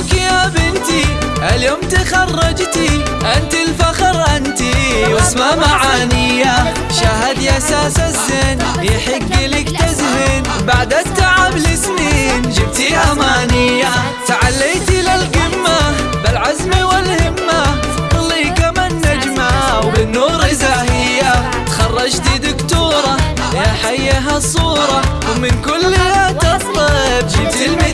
بنتي اليوم تخرجتي أنت الفخر أنت. واسمه معانيه شاهد يا ساس الزين يحق لك تزهين. بعد التعب لسنين جبتي امانيه تعليتي للقمه بالعزم والهمة ظلي كما النجمه وبالنور زاهية. تخرجتي دكتورة يا حيها الصورة ومن كل تطلب جبتي المثاليه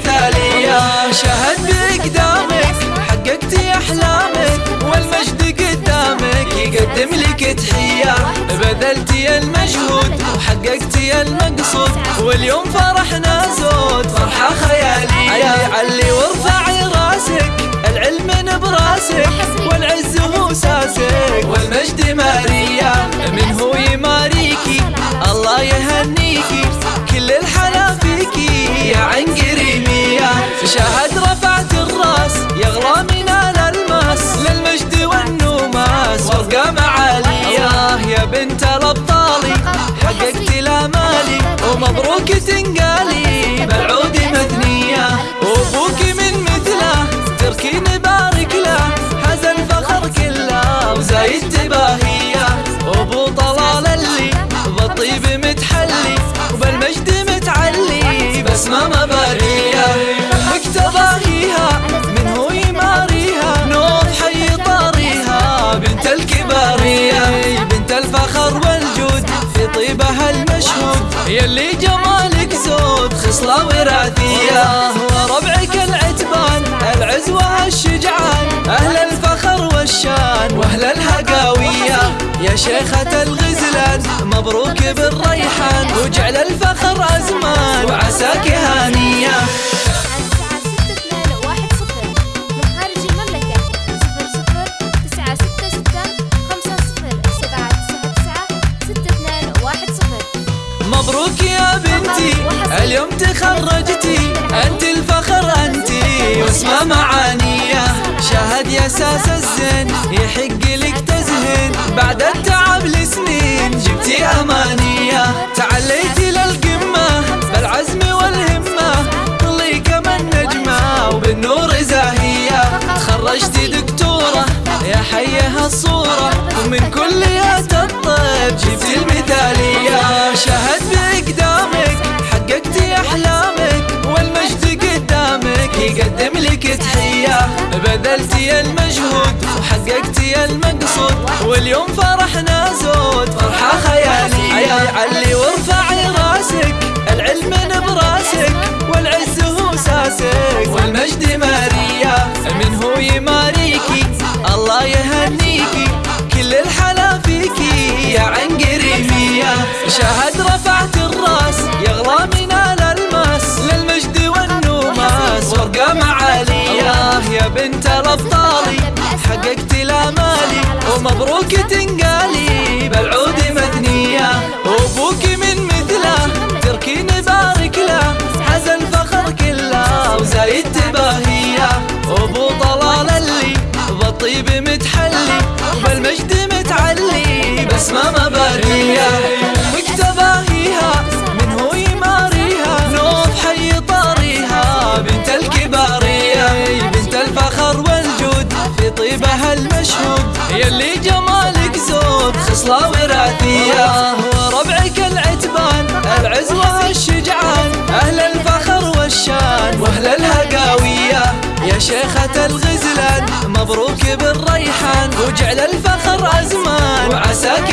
قدامك يقدم لك تحية بذلتي المجهود وحققتي المقصود. واليوم فرحنا زود فرحة خيالية. علي وارفعي راسك العلم براسك والعز هو ساسك والمجد ماريا ومبروك تنقالي بالعود مثنية وأبوك من مثله تركي نبارك له. حاز الفخر كله وزايد تباهية. وابو طلال اللي بالطيب متحلي وبالمجد متعلي بسمة مبارية. مكتباهيها من هو يماريها؟ نوض حي طاريها بنت الكبارية. بنت الفخر والجود في طيبها المشهود. يلي جمالك زود خصلة وراثية. وربعك العتبان العزوة الشجعان أهل الفخر والشان وأهل الهقاوية. يا شيخة الغزلان مبروك بالريحان. وجعل اليوم تخرجتي أنت الفخر أنت. واسمه معانيه شاهد يا ساس الزين يحق لك تزهين. بعد التعب لسنين جبتي امانيه تعليتي للقمه بالعزم والهمة ظلي كما النجمه وبالنور زاهية. تخرجتي دكتورة يا حيها الصورة ومن كليات الطب جبتي المثاليه بذلتي المجهود وحققتي المقصود. واليوم فرحنا زود فرحة خيالية علي وارفعي راسك. بنت الابطالي حققتي الامالي ومبروك المشهود يلي جمالك زود خصلة وراثية وربعك العتبان العزوة الشجعان أهل الفخر والشان وأهل الهقاوية. يا شيخة الغزلان مبروك بالريحان. وجعل الفخر أزمان. وعساك